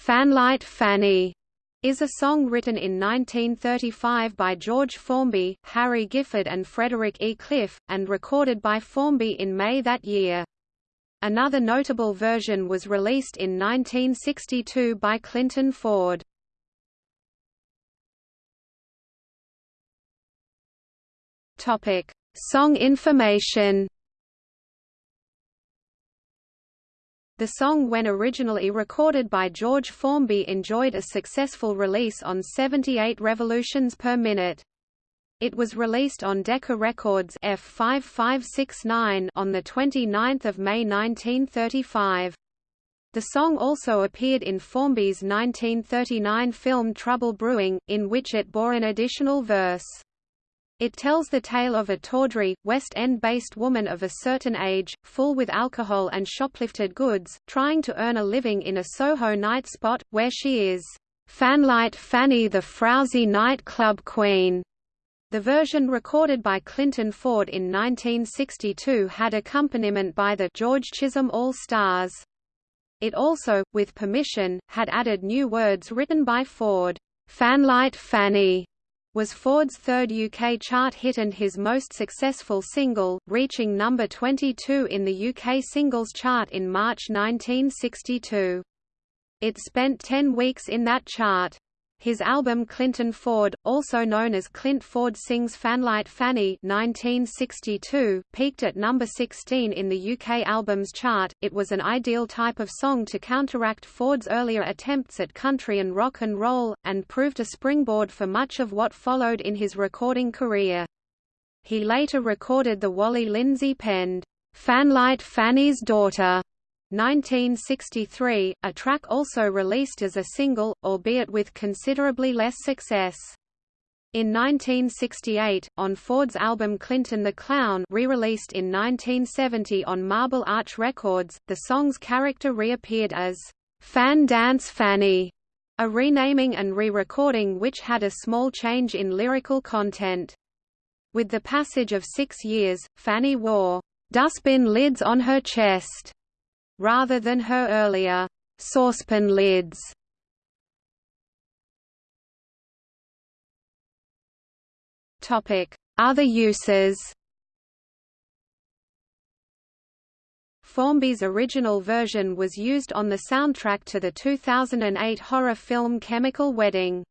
Fanlight Fanny is a song written in 1935 by George Formby, Harry Gifford and Frederick E. Cliff, and recorded by Formby in May that year. Another notable version was released in 1962 by Clinton Ford. Song information The song when originally recorded by George Formby enjoyed a successful release on 78 revolutions per minute. It was released on Decca Records F5569 on the 29th of May 1935. The song also appeared in Formby's 1939 film Trouble Brewing, in which it bore an additional verse. It tells the tale of a tawdry, West End-based woman of a certain age, full with alcohol and shoplifted goods, trying to earn a living in a Soho night spot, where she is Fanlight Fanny the frowsy nightclub queen. The version recorded by Clinton Ford in 1962 had accompaniment by the George Chisholm All-Stars. It also, with permission, had added new words written by Ford. Fanlight Fanny was Ford's third UK chart hit and his most successful single, reaching number 22 in the UK singles chart in March 1962. It spent 10 weeks in that chart. His album Clinton Ford, also known as Clint Ford Sings Fanlight Fanny 1962, peaked at number 16 in the UK albums chart. It was an ideal type of song to counteract Ford's earlier attempts at country and rock and roll, and proved a springboard for much of what followed in his recording career. He later recorded the Wally Lindsay penned, Fanlight Fanny's Daughter 1963, a track also released as a single, albeit with considerably less success. In 1968, on Ford's album Clinton the Clown re-released in 1970 on Marble Arch Records, the song's character reappeared as Fan Dance Fanny, a renaming and re-recording which had a small change in lyrical content. With the passage of six years, Fanny wore dustbin lids on her chest rather than her earlier saucepan lids. Topic: Other uses. Formby's original version was used on the soundtrack to the 2008 horror film Chemical Wedding.